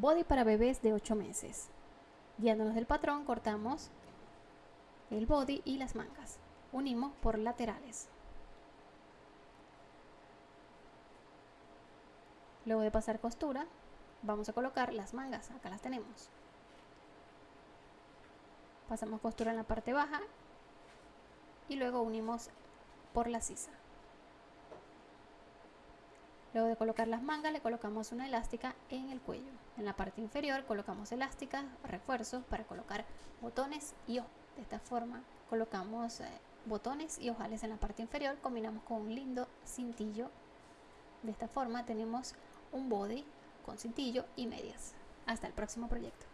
body para bebés de 8 meses. Guiándonos del patrón, cortamos el body y las mangas. Unimos por laterales. Luego de pasar costura, vamos a colocar las mangas. Acá las tenemos. Pasamos costura en la parte baja y luego unimos por la sisa. Luego de colocar las mangas le colocamos una elástica en el cuello. En la parte inferior colocamos elásticas, refuerzos para colocar botones y ojos. De esta forma colocamos eh, botones y ojales en la parte inferior, combinamos con un lindo cintillo. De esta forma tenemos un body con cintillo y medias. Hasta el próximo proyecto.